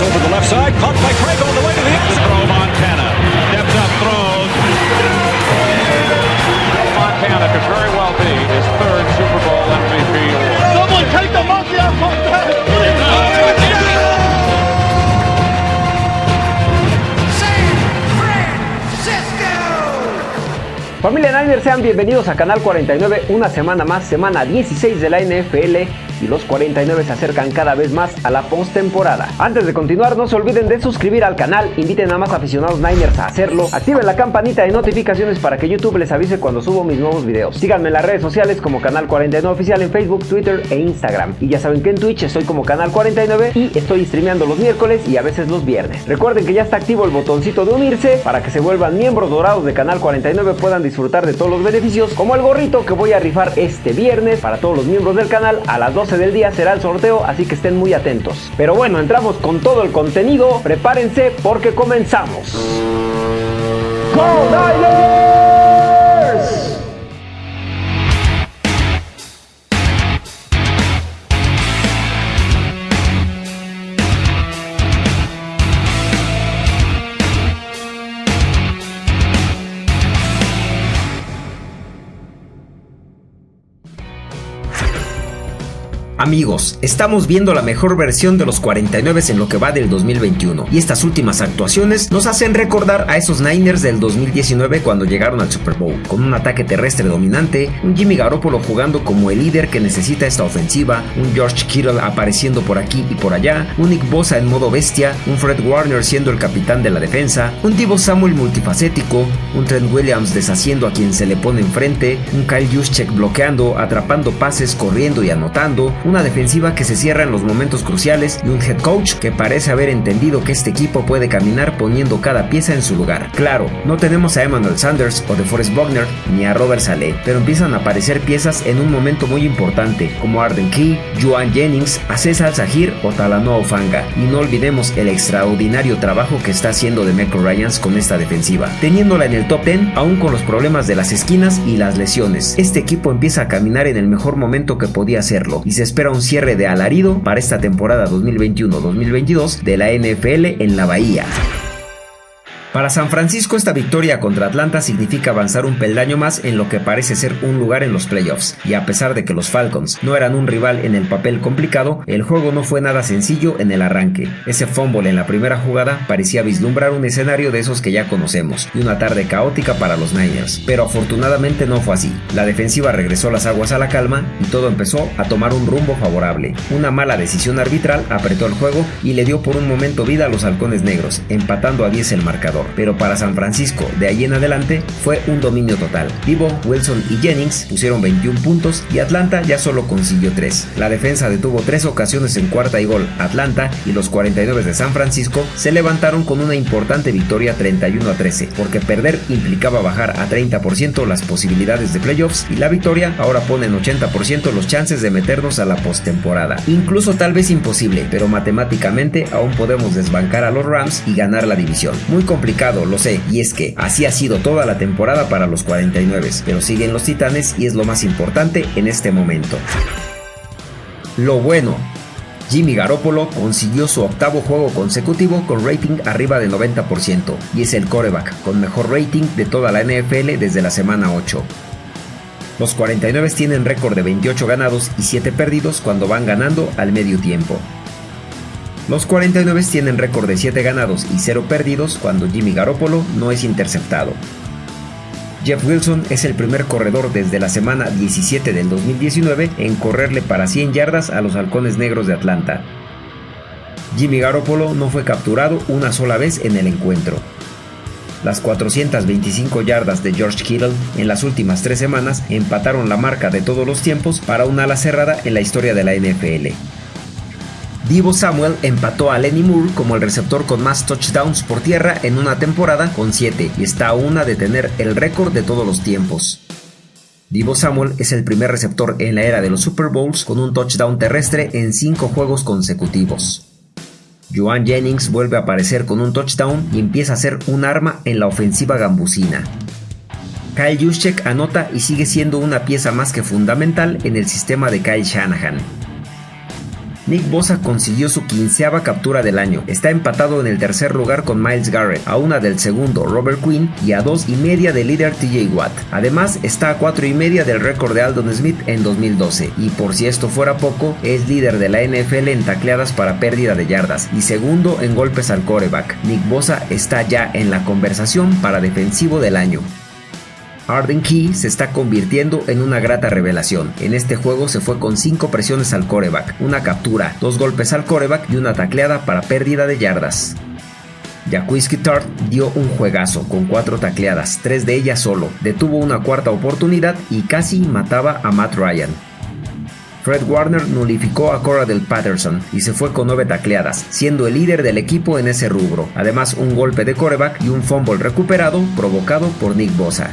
over the left side, caught by Craig Familia Niners, sean bienvenidos a Canal 49, una semana más, semana 16 de la NFL y los 49 se acercan cada vez más a la postemporada. Antes de continuar, no se olviden de suscribir al canal, inviten a más aficionados Niners a hacerlo, activen la campanita de notificaciones para que YouTube les avise cuando subo mis nuevos videos. Síganme en las redes sociales como Canal 49 Oficial en Facebook, Twitter e Instagram. Y ya saben que en Twitch estoy como Canal 49 y estoy streameando los miércoles y a veces los viernes. Recuerden que ya está activo el botoncito de unirse para que se vuelvan miembros dorados de Canal 49 puedan disfrutar de todos los beneficios como el gorrito que voy a rifar este viernes para todos los miembros del canal. A las 12 del día será el sorteo así que estén muy atentos. Pero bueno entramos con todo el contenido. Prepárense porque comenzamos. ¡Go Amigos, estamos viendo la mejor versión de los 49 en lo que va del 2021 y estas últimas actuaciones nos hacen recordar a esos Niners del 2019 cuando llegaron al Super Bowl, con un ataque terrestre dominante, un Jimmy Garoppolo jugando como el líder que necesita esta ofensiva, un George Kittle apareciendo por aquí y por allá, un Nick Bosa en modo bestia, un Fred Warner siendo el capitán de la defensa, un Divo Samuel multifacético, un Trent Williams deshaciendo a quien se le pone enfrente, un Kyle Juszczyk bloqueando, atrapando pases, corriendo y anotando, una defensiva que se cierra en los momentos cruciales y un head coach que parece haber entendido que este equipo puede caminar poniendo cada pieza en su lugar. Claro, no tenemos a Emmanuel Sanders o DeForest Buckner ni a Robert Saleh, pero empiezan a aparecer piezas en un momento muy importante, como Arden Key, Joan Jennings, César Zahir o Talanoa Ofanga. Y no olvidemos el extraordinario trabajo que está haciendo Demeco Ryans con esta defensiva, teniéndola en el top 10 aún con los problemas de las esquinas y las lesiones. Este equipo empieza a caminar en el mejor momento que podía hacerlo y se un cierre de alarido para esta temporada 2021-2022 de la NFL en la Bahía. Para San Francisco esta victoria contra Atlanta significa avanzar un peldaño más en lo que parece ser un lugar en los playoffs, y a pesar de que los Falcons no eran un rival en el papel complicado, el juego no fue nada sencillo en el arranque. Ese fumble en la primera jugada parecía vislumbrar un escenario de esos que ya conocemos, y una tarde caótica para los Niners, pero afortunadamente no fue así. La defensiva regresó las aguas a la calma y todo empezó a tomar un rumbo favorable. Una mala decisión arbitral apretó el juego y le dio por un momento vida a los halcones negros, empatando a 10 el marcador pero para San Francisco de ahí en adelante fue un dominio total. Divo, Wilson y Jennings pusieron 21 puntos y Atlanta ya solo consiguió 3. La defensa detuvo 3 ocasiones en cuarta y gol. Atlanta y los 49 de San Francisco se levantaron con una importante victoria 31 a 13, porque perder implicaba bajar a 30% las posibilidades de playoffs y la victoria ahora pone en 80% los chances de meternos a la postemporada. Incluso tal vez imposible, pero matemáticamente aún podemos desbancar a los Rams y ganar la división. Muy complicado, lo sé, y es que así ha sido toda la temporada para los 49, pero siguen los Titanes y es lo más importante en este momento. Lo bueno, Jimmy Garoppolo consiguió su octavo juego consecutivo con rating arriba del 90% y es el coreback con mejor rating de toda la NFL desde la semana 8. Los 49 tienen récord de 28 ganados y 7 perdidos cuando van ganando al medio tiempo. Los 49 tienen récord de 7 ganados y 0 perdidos cuando Jimmy Garoppolo no es interceptado. Jeff Wilson es el primer corredor desde la semana 17 del 2019 en correrle para 100 yardas a los halcones negros de Atlanta. Jimmy Garoppolo no fue capturado una sola vez en el encuentro. Las 425 yardas de George Kittle en las últimas tres semanas empataron la marca de todos los tiempos para una ala cerrada en la historia de la NFL. Divo Samuel empató a Lenny Moore como el receptor con más touchdowns por tierra en una temporada con 7 y está a una de tener el récord de todos los tiempos. Divo Samuel es el primer receptor en la era de los Super Bowls con un touchdown terrestre en 5 juegos consecutivos. Joan Jennings vuelve a aparecer con un touchdown y empieza a ser un arma en la ofensiva gambusina. Kyle Juszczyk anota y sigue siendo una pieza más que fundamental en el sistema de Kyle Shanahan. Nick Bosa consiguió su quinceava captura del año. Está empatado en el tercer lugar con Miles Garrett, a una del segundo Robert Quinn y a dos y media del líder TJ Watt. Además, está a cuatro y media del récord de Aldon Smith en 2012. Y por si esto fuera poco, es líder de la NFL en tacleadas para pérdida de yardas y segundo en golpes al coreback. Nick Bosa está ya en la conversación para defensivo del año. Arden Key se está convirtiendo en una grata revelación. En este juego se fue con 5 presiones al coreback, una captura, 2 golpes al coreback y una tacleada para pérdida de yardas. Jaquiski Tart dio un juegazo con 4 tacleadas, 3 de ellas solo, detuvo una cuarta oportunidad y casi mataba a Matt Ryan. Fred Warner nulificó a Cora del Patterson y se fue con 9 tacleadas, siendo el líder del equipo en ese rubro. Además, un golpe de coreback y un fumble recuperado provocado por Nick Bosa.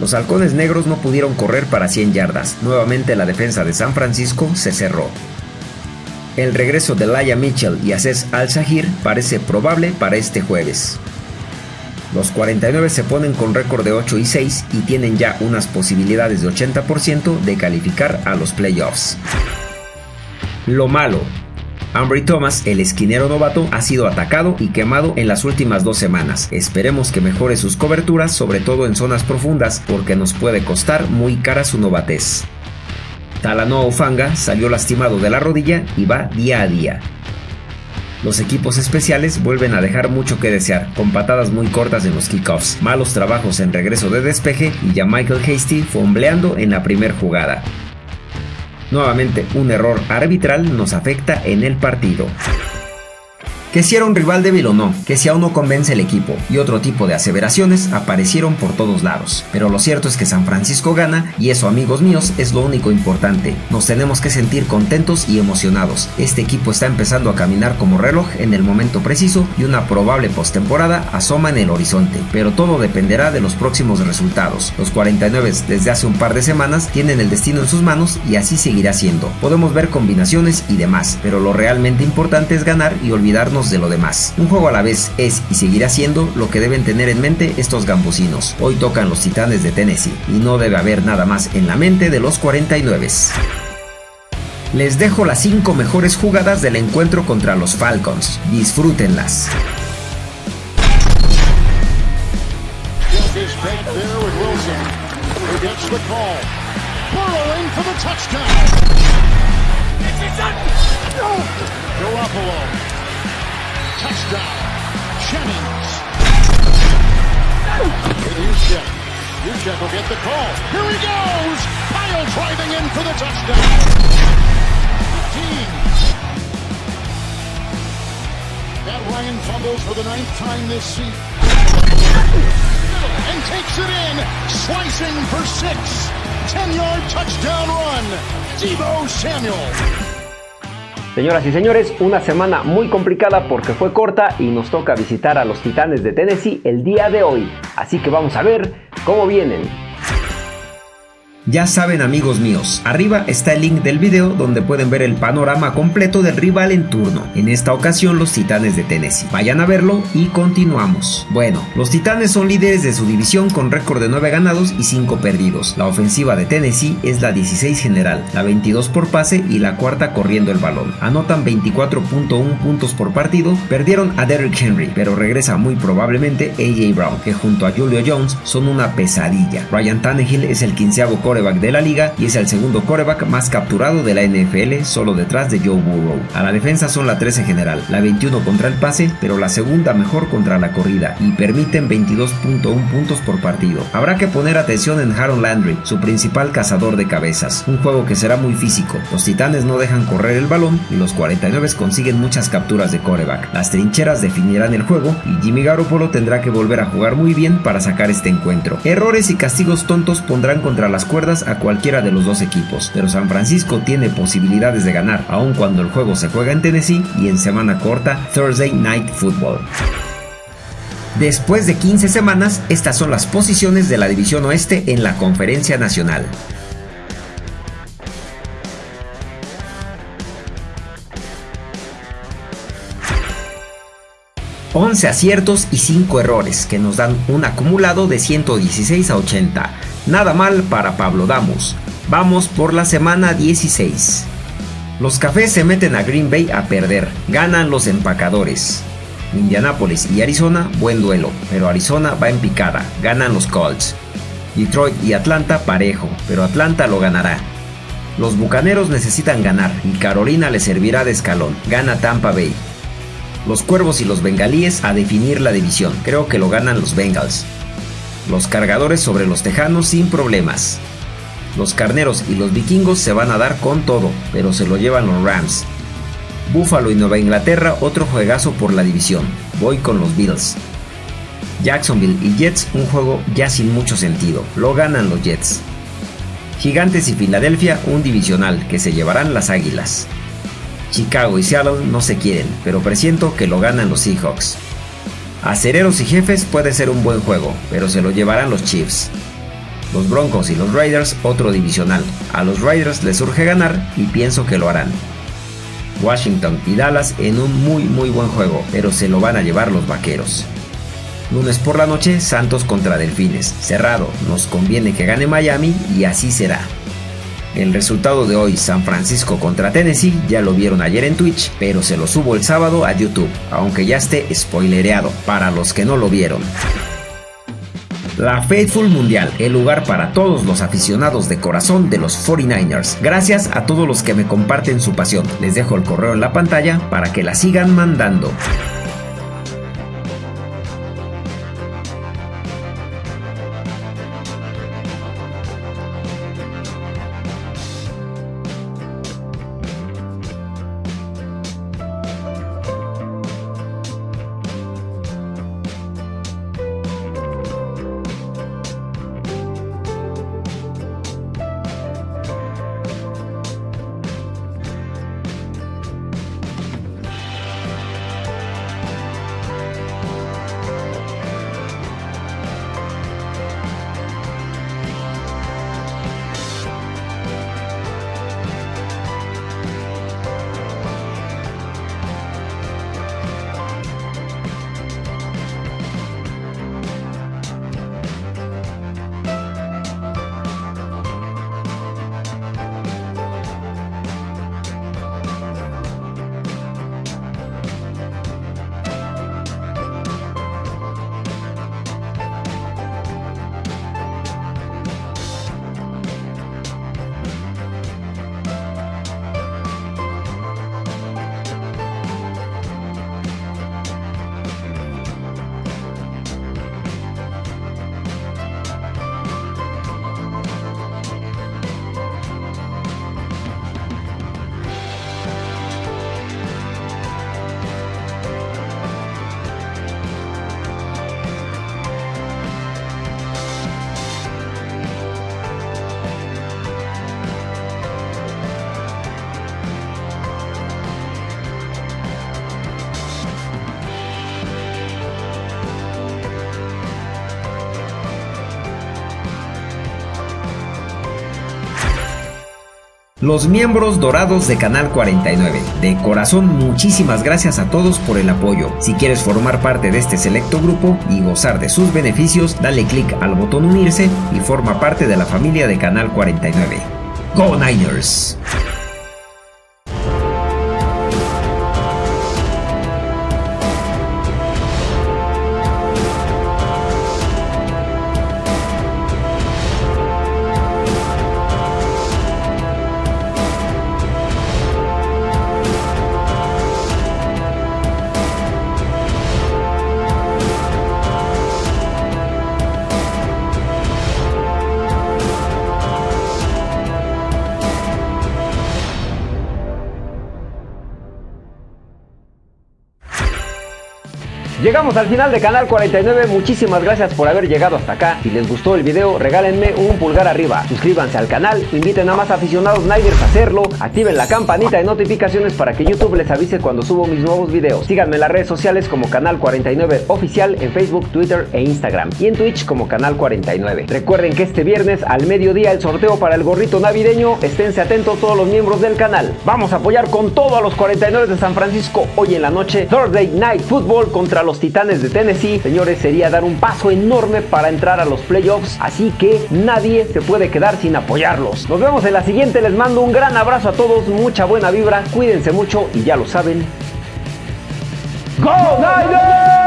Los halcones negros no pudieron correr para 100 yardas. Nuevamente la defensa de San Francisco se cerró. El regreso de Laia Mitchell y Aces Al-Shahir parece probable para este jueves. Los 49 se ponen con récord de 8 y 6 y tienen ya unas posibilidades de 80% de calificar a los playoffs. Lo malo, Ambry Thomas, el esquinero novato, ha sido atacado y quemado en las últimas dos semanas. Esperemos que mejore sus coberturas, sobre todo en zonas profundas, porque nos puede costar muy cara su novatez. Talanoa Ufanga salió lastimado de la rodilla y va día a día. Los equipos especiales vuelven a dejar mucho que desear, con patadas muy cortas en los kickoffs, malos trabajos en regreso de despeje y ya Michael Hasty fombleando en la primera jugada. Nuevamente, un error arbitral nos afecta en el partido. Que si era un rival débil o no, que si aún no convence el equipo y otro tipo de aseveraciones aparecieron por todos lados. Pero lo cierto es que San Francisco gana y eso amigos míos es lo único importante. Nos tenemos que sentir contentos y emocionados. Este equipo está empezando a caminar como reloj en el momento preciso y una probable postemporada asoma en el horizonte. Pero todo dependerá de los próximos resultados. Los 49 desde hace un par de semanas tienen el destino en sus manos y así seguirá siendo. Podemos ver combinaciones y demás, pero lo realmente importante es ganar y olvidarnos de lo demás. Un juego a la vez es y seguirá siendo lo que deben tener en mente estos gambusinos. Hoy tocan los Titanes de Tennessee y no debe haber nada más en la mente de los 49. Les dejo las 5 mejores jugadas del encuentro contra los Falcons. Disfrútenlas. Touchdown. Jennings. Juszczyk. Juszczyk will get the call. Here he goes. Pyle driving in for the touchdown. 15. That Ryan fumbles for the ninth time this season. And takes it in. Slicing for six. 10-yard touchdown run. Debo Samuel. Señoras y señores, una semana muy complicada porque fue corta y nos toca visitar a los Titanes de Tennessee el día de hoy. Así que vamos a ver cómo vienen. Ya saben amigos míos, arriba está el link del video donde pueden ver el panorama completo del rival en turno, en esta ocasión los Titanes de Tennessee. Vayan a verlo y continuamos. Bueno, los Titanes son líderes de su división con récord de 9 ganados y 5 perdidos. La ofensiva de Tennessee es la 16 general, la 22 por pase y la cuarta corriendo el balón. Anotan 24.1 puntos por partido, perdieron a Derrick Henry, pero regresa muy probablemente AJ Brown, que junto a Julio Jones son una pesadilla. Ryan Tannehill es el quinceavo coreback de la liga y es el segundo coreback más capturado de la NFL, solo detrás de Joe Burrow. A la defensa son la 13 general, la 21 contra el pase, pero la segunda mejor contra la corrida y permiten 22.1 puntos por partido. Habrá que poner atención en Harold Landry, su principal cazador de cabezas, un juego que será muy físico. Los Titanes no dejan correr el balón y los 49 consiguen muchas capturas de coreback. Las trincheras definirán el juego y Jimmy Garoppolo tendrá que volver a jugar muy bien para sacar este encuentro. Errores y castigos tontos pondrán contra las cuerdas a cualquiera de los dos equipos, pero San Francisco tiene posibilidades de ganar, aun cuando el juego se juega en Tennessee y en semana corta Thursday Night Football. Después de 15 semanas, estas son las posiciones de la División Oeste en la Conferencia Nacional. ...11 aciertos y 5 errores... ...que nos dan un acumulado de 116 a 80... Nada mal para Pablo Damos. Vamos por la semana 16. Los cafés se meten a Green Bay a perder, ganan los empacadores. Indianapolis y Arizona, buen duelo, pero Arizona va en picada, ganan los Colts. Detroit y Atlanta parejo, pero Atlanta lo ganará. Los Bucaneros necesitan ganar y Carolina le servirá de escalón, gana Tampa Bay. Los Cuervos y los Bengalíes a definir la división, creo que lo ganan los Bengals. Los Cargadores sobre los Tejanos sin problemas. Los Carneros y los Vikingos se van a dar con todo, pero se lo llevan los Rams. Buffalo y Nueva Inglaterra otro juegazo por la división, voy con los Bills. Jacksonville y Jets un juego ya sin mucho sentido, lo ganan los Jets. Gigantes y Filadelfia un divisional que se llevarán las Águilas. Chicago y Seattle no se quieren, pero presiento que lo ganan los Seahawks. Acereros y Jefes puede ser un buen juego, pero se lo llevarán los Chiefs. Los Broncos y los Raiders otro divisional. A los Raiders les urge ganar y pienso que lo harán. Washington y Dallas en un muy muy buen juego, pero se lo van a llevar los Vaqueros. Lunes por la noche, Santos contra Delfines. Cerrado, nos conviene que gane Miami y así será. El resultado de hoy, San Francisco contra Tennessee, ya lo vieron ayer en Twitch, pero se lo subo el sábado a YouTube, aunque ya esté spoilereado, para los que no lo vieron. La Faithful Mundial, el lugar para todos los aficionados de corazón de los 49ers. Gracias a todos los que me comparten su pasión. Les dejo el correo en la pantalla para que la sigan mandando. Los miembros dorados de Canal 49. De corazón, muchísimas gracias a todos por el apoyo. Si quieres formar parte de este selecto grupo y gozar de sus beneficios, dale click al botón unirse y forma parte de la familia de Canal 49. ¡Go Niners! Llegamos al final de Canal 49, muchísimas gracias por haber llegado hasta acá. Si les gustó el video, regálenme un pulgar arriba. Suscríbanse al canal, inviten a más aficionados Niners a hacerlo, activen la campanita de notificaciones para que YouTube les avise cuando subo mis nuevos videos. Síganme en las redes sociales como Canal 49 Oficial en Facebook, Twitter e Instagram y en Twitch como Canal 49. Recuerden que este viernes al mediodía el sorteo para el gorrito navideño, esténse atentos todos los miembros del canal. Vamos a apoyar con todo a los 49 de San Francisco hoy en la noche, Thursday Night Football contra los los Titanes de Tennessee, señores, sería dar un paso enorme para entrar a los playoffs, así que nadie se puede quedar sin apoyarlos. Nos vemos en la siguiente, les mando un gran abrazo a todos, mucha buena vibra, cuídense mucho y ya lo saben. ¡Go Niners!